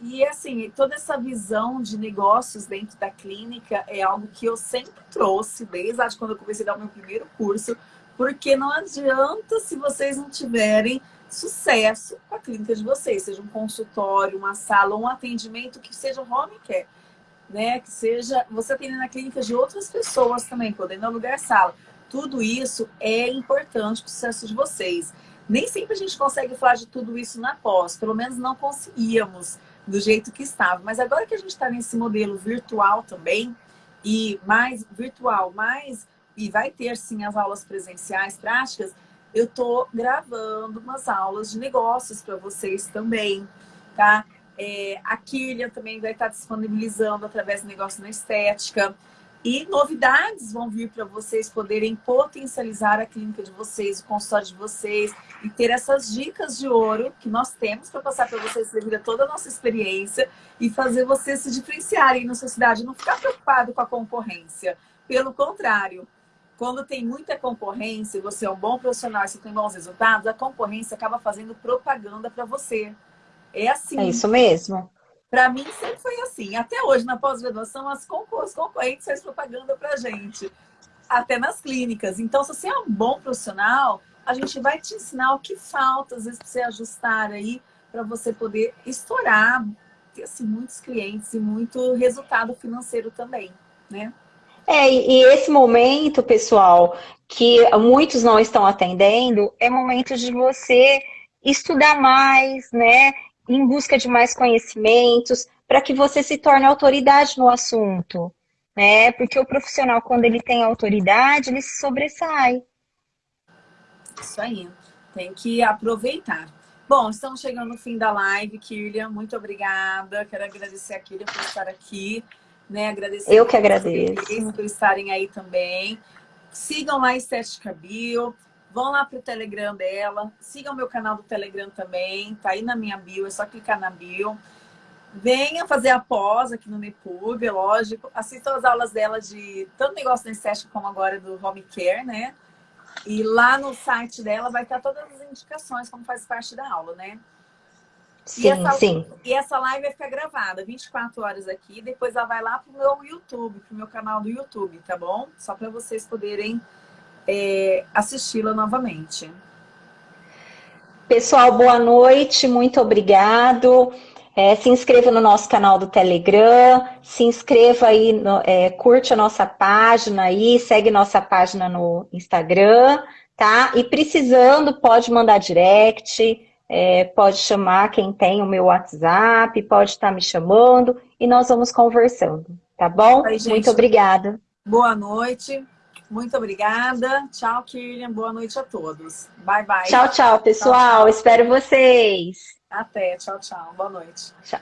e assim, toda essa visão de negócios dentro da clínica é algo que eu sempre trouxe, desde quando eu comecei a dar o meu primeiro curso, porque não adianta se vocês não tiverem sucesso com a clínica de vocês, seja um consultório, uma sala, um atendimento que seja home care né? Que seja você atendendo na clínica de outras pessoas também, podendo alugar sala. Tudo isso é importante para o sucesso de vocês. Nem sempre a gente consegue falar de tudo isso na pós, pelo menos não conseguíamos do jeito que estava. Mas agora que a gente está nesse modelo virtual também, e mais virtual, mais e vai ter sim as aulas presenciais práticas, eu estou gravando umas aulas de negócios para vocês também, tá? É, a Kirlian também vai estar disponibilizando através do negócio na estética. E novidades vão vir para vocês poderem potencializar a clínica de vocês, o consultório de vocês e ter essas dicas de ouro que nós temos para passar para vocês devido a toda a nossa experiência e fazer vocês se diferenciarem na sua cidade, não ficar preocupado com a concorrência. Pelo contrário, quando tem muita concorrência, você é um bom profissional e você tem bons resultados, a concorrência acaba fazendo propaganda para você. É assim. É isso mesmo. Para mim sempre foi assim. Até hoje, na pós-graduação, as concorrentes fazem propaganda para gente. Até nas clínicas. Então, se você é um bom profissional, a gente vai te ensinar o que falta, às vezes, para você ajustar aí, para você poder estourar, ter assim, muitos clientes e muito resultado financeiro também, né? É, e esse momento, pessoal, que muitos não estão atendendo, é momento de você estudar mais, né? Em busca de mais conhecimentos, para que você se torne autoridade no assunto. Né? Porque o profissional, quando ele tem autoridade, ele se sobressai. Isso aí. Tem que aproveitar. Bom, estamos chegando no fim da live, Kirlian. Muito obrigada. Quero agradecer a Kirlian por estar aqui. Né? Agradecer Eu que agradeço. Por estarem aí também. Sigam lá Estética Bio. Vão lá pro Telegram dela. Sigam meu canal do Telegram também. Tá aí na minha bio, é só clicar na bio. Venha fazer a pós aqui no Nepub, é lógico. Assistam as aulas dela de tanto negócio na estética como agora do home care, né? E lá no site dela vai estar todas as indicações, como faz parte da aula, né? Sim, e essa, sim. E essa live vai ficar gravada 24 horas aqui, depois ela vai lá pro meu YouTube, pro meu canal do YouTube, tá bom? Só para vocês poderem é, assisti-la novamente. Pessoal, boa noite, muito obrigado. É, se inscreva no nosso canal do Telegram, se inscreva aí, no, é, curte a nossa página aí, segue nossa página no Instagram, tá? E precisando, pode mandar direct, é, pode chamar quem tem o meu WhatsApp, pode estar me chamando e nós vamos conversando, tá bom? Aí, Muito obrigada. Boa noite. Muito obrigada. Tchau, Kirlian. Boa noite a todos. Bye, bye. Tchau, tchau, pessoal. Tchau, tchau. Espero vocês. Até. Tchau, tchau. Boa noite. Tchau.